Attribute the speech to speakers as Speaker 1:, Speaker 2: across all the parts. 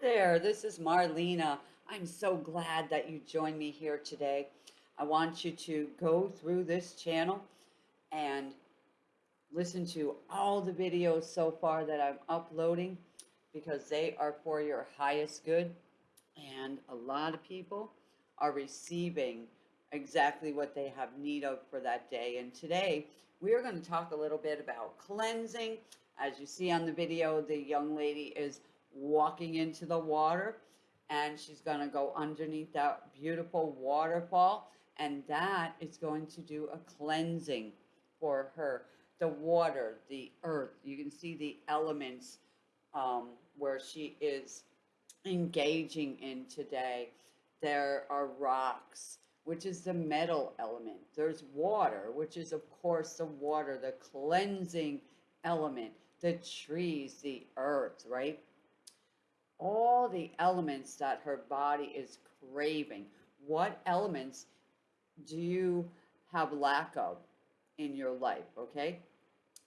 Speaker 1: there, this is Marlena. I'm so glad that you joined me here today. I want you to go through this channel and listen to all the videos so far that I'm uploading because they are for your highest good. And a lot of people are receiving exactly what they have need of for that day. And today we are going to talk a little bit about cleansing. As you see on the video, the young lady is walking into the water and she's going to go underneath that beautiful waterfall and that is going to do a cleansing for her. The water the earth you can see the elements um, where she is engaging in today. There are rocks which is the metal element. There's water which is of course the water the cleansing element. The trees the earth right all the elements that her body is craving. What elements do you have lack of in your life? Okay.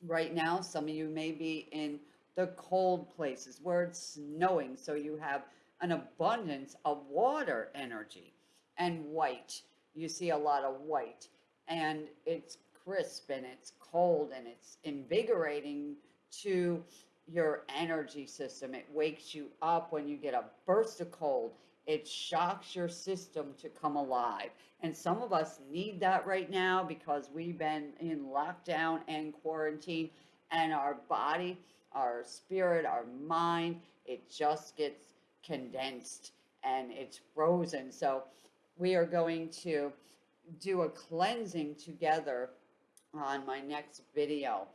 Speaker 1: Right now, some of you may be in the cold places where it's snowing, so you have an abundance of water energy and white. You see a lot of white, and it's crisp and it's cold and it's invigorating to your energy system. It wakes you up when you get a burst of cold. It shocks your system to come alive. And some of us need that right now because we've been in lockdown and quarantine and our body, our spirit, our mind, it just gets condensed and it's frozen. So we are going to do a cleansing together on my next video.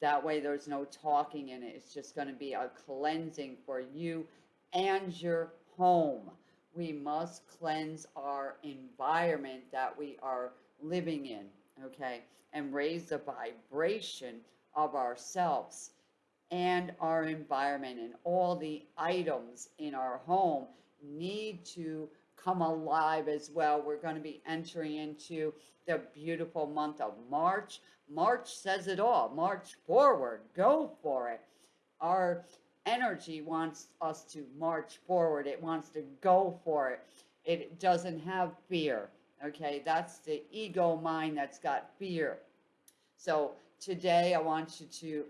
Speaker 1: That way there's no talking in it. It's just going to be a cleansing for you and your home. We must cleanse our environment that we are living in, okay? And raise the vibration of ourselves and our environment and all the items in our home need to come alive as well. We're going to be entering into the beautiful month of March. March says it all. March forward. Go for it. Our energy wants us to march forward. It wants to go for it. It doesn't have fear. Okay, that's the ego mind that's got fear. So today I want you to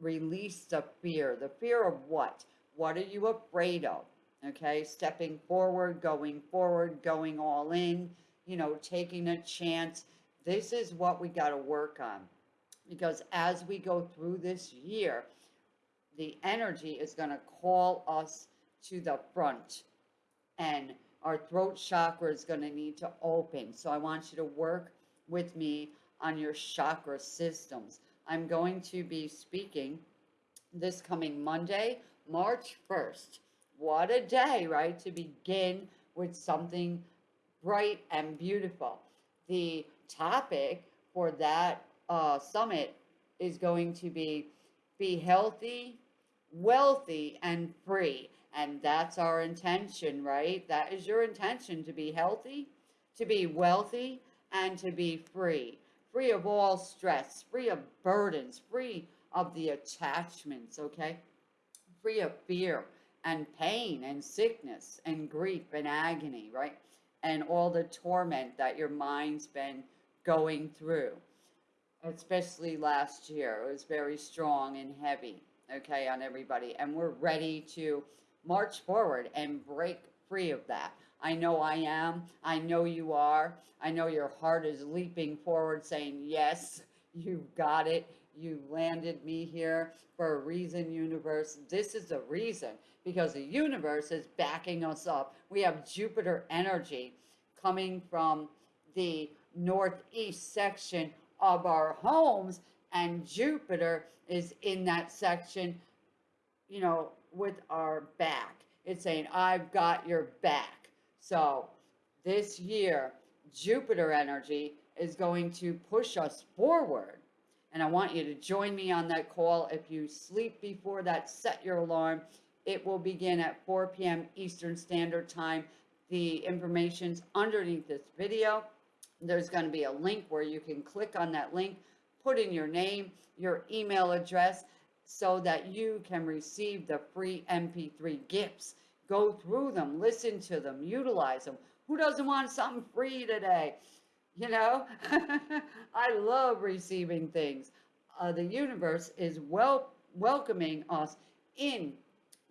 Speaker 1: release the fear. The fear of what? What are you afraid of? Okay, stepping forward, going forward, going all in, you know, taking a chance. This is what we got to work on. Because as we go through this year, the energy is going to call us to the front. And our throat chakra is going to need to open. So I want you to work with me on your chakra systems. I'm going to be speaking this coming Monday, March 1st. What a day, right? To begin with something bright and beautiful. The topic for that uh, summit is going to be be healthy, wealthy, and free. And that's our intention, right? That is your intention to be healthy, to be wealthy, and to be free. Free of all stress, free of burdens, free of the attachments, okay? Free of fear and pain and sickness and grief and agony, right? And all the torment that your mind's been going through, especially last year. It was very strong and heavy, okay, on everybody. And we're ready to march forward and break free of that. I know I am. I know you are. I know your heart is leaping forward saying, yes, you've got it. You landed me here for a reason, universe. This is the reason because the universe is backing us up. We have Jupiter energy coming from the northeast section of our homes and Jupiter is in that section, you know, with our back. It's saying, I've got your back. So this year, Jupiter energy is going to push us forward. And I want you to join me on that call. If you sleep before that, set your alarm. It will begin at 4 p.m. Eastern Standard Time. The information's underneath this video. There's going to be a link where you can click on that link, put in your name, your email address, so that you can receive the free MP3 gifts. go through them, listen to them, utilize them. Who doesn't want something free today? You know, I love receiving things. Uh, the universe is well welcoming us in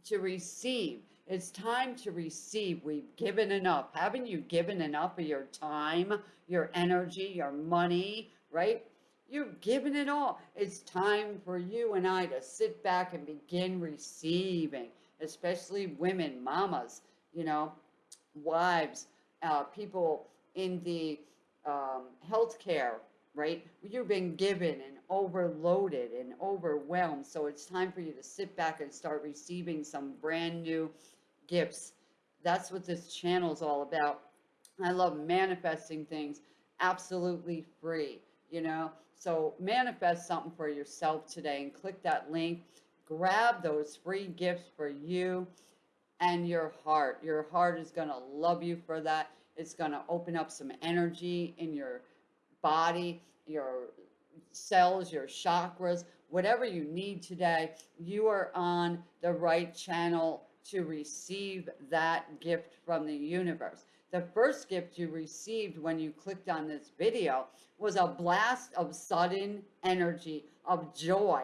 Speaker 1: to receive. It's time to receive. We've given enough. Haven't you given enough of your time, your energy, your money, right? You've given it all. It's time for you and I to sit back and begin receiving, especially women, mamas, you know, wives, uh, people in the um, healthcare, right? You've been given and overloaded and overwhelmed. So it's time for you to sit back and start receiving some brand new gifts. That's what this channel is all about. I love manifesting things absolutely free, you know? So manifest something for yourself today and click that link. Grab those free gifts for you and your heart. Your heart is going to love you for that. It's going to open up some energy in your body, your cells, your chakras, whatever you need today. You are on the right channel to receive that gift from the universe. The first gift you received when you clicked on this video was a blast of sudden energy, of joy.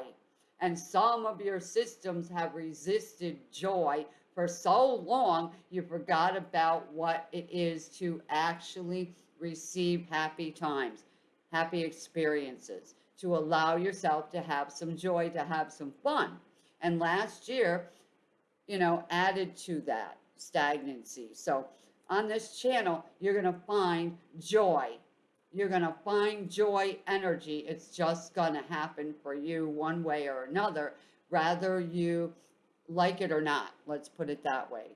Speaker 1: And some of your systems have resisted joy for so long, you forgot about what it is to actually receive happy times, happy experiences, to allow yourself to have some joy, to have some fun. And last year, you know, added to that stagnancy. So on this channel, you're going to find joy. You're going to find joy energy. It's just going to happen for you one way or another, rather you like it or not. Let's put it that way.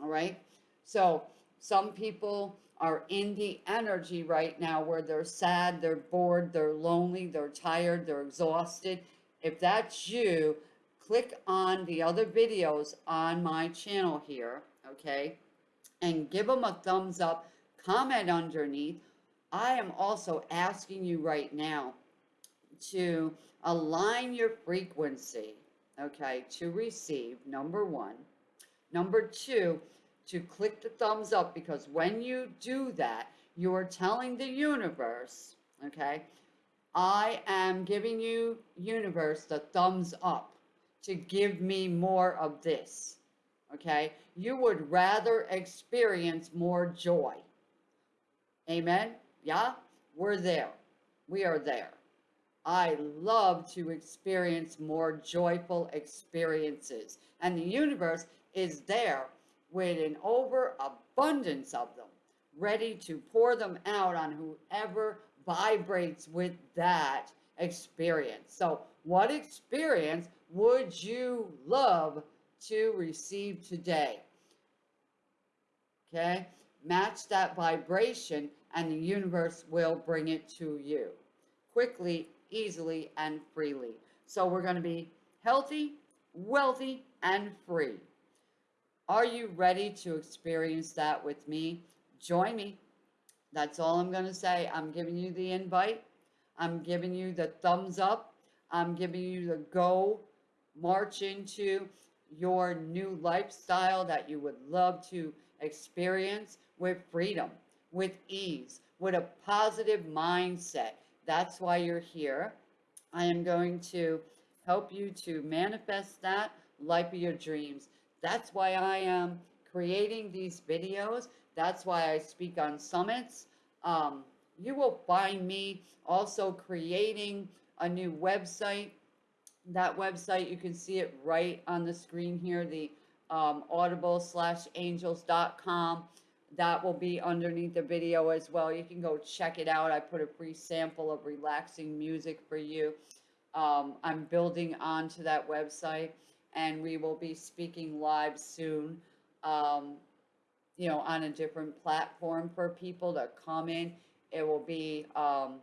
Speaker 1: All right. So some people are in the energy right now where they're sad, they're bored, they're lonely, they're tired, they're exhausted. If that's you, click on the other videos on my channel here, okay, and give them a thumbs up, comment underneath. I am also asking you right now to align your frequency okay, to receive, number one. Number two, to click the thumbs up because when you do that, you are telling the universe, okay, I am giving you, universe, the thumbs up to give me more of this, okay? You would rather experience more joy. Amen? Yeah? We're there. We are there. I love to experience more joyful experiences. And the universe is there with an overabundance of them, ready to pour them out on whoever vibrates with that experience. So, what experience would you love to receive today? Okay, match that vibration, and the universe will bring it to you quickly easily, and freely. So we're going to be healthy, wealthy, and free. Are you ready to experience that with me? Join me. That's all I'm going to say. I'm giving you the invite. I'm giving you the thumbs up. I'm giving you the go march into your new lifestyle that you would love to experience with freedom, with ease, with a positive mindset. That's why you're here. I am going to help you to manifest that life of your dreams. That's why I am creating these videos. That's why I speak on summits. Um, you will find me also creating a new website. That website, you can see it right on the screen here, the um, audible slash angels.com that will be underneath the video as well. You can go check it out. I put a free sample of relaxing music for you. Um, I'm building onto that website and we will be speaking live soon, um, you know, on a different platform for people to come in. It will be um,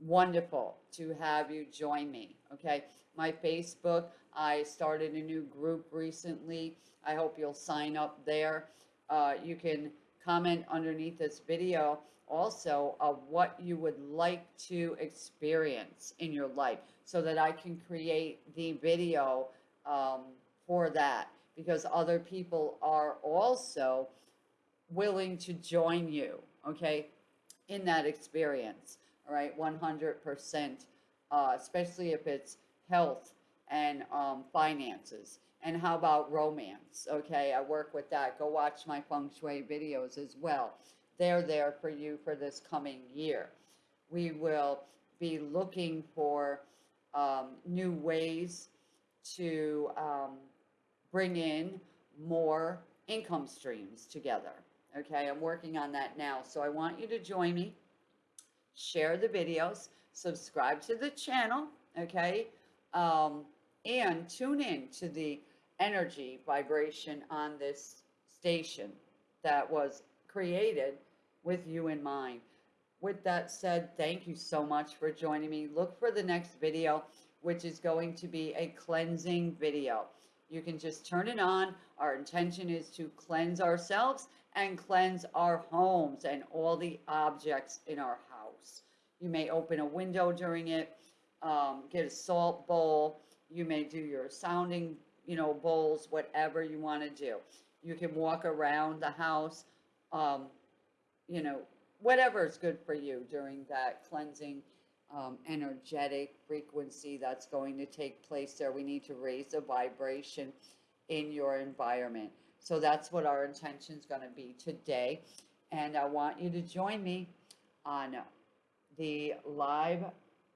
Speaker 1: wonderful to have you join me, okay? My Facebook, I started a new group recently. I hope you'll sign up there uh, you can comment underneath this video also of what you would like to experience in your life so that I can create the video um, for that. because other people are also willing to join you, okay, in that experience. All right, 100%, uh, especially if it's health and um, finances. And how about romance? Okay, I work with that. Go watch my feng shui videos as well. They're there for you for this coming year. We will be looking for um, new ways to um, bring in more income streams together. Okay, I'm working on that now. So I want you to join me, share the videos, subscribe to the channel, okay, um, and tune in to the energy vibration on this station that was created with you in mind. With that said, thank you so much for joining me. Look for the next video, which is going to be a cleansing video. You can just turn it on. Our intention is to cleanse ourselves and cleanse our homes and all the objects in our house. You may open a window during it, um, get a salt bowl. You may do your sounding, you know, bowls, whatever you want to do. You can walk around the house, um, you know, whatever is good for you during that cleansing um, energetic frequency that's going to take place there. We need to raise the vibration in your environment. So that's what our intention is going to be today. And I want you to join me on the live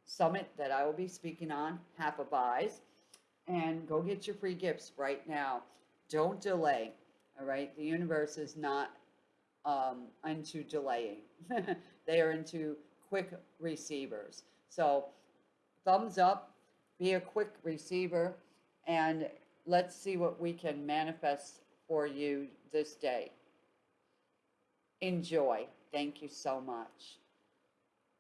Speaker 1: summit that I will be speaking on, Half a Buys. And go get your free gifts right now. Don't delay. All right. The universe is not um, into delaying. they are into quick receivers. So thumbs up, be a quick receiver, and let's see what we can manifest for you this day. Enjoy. Thank you so much.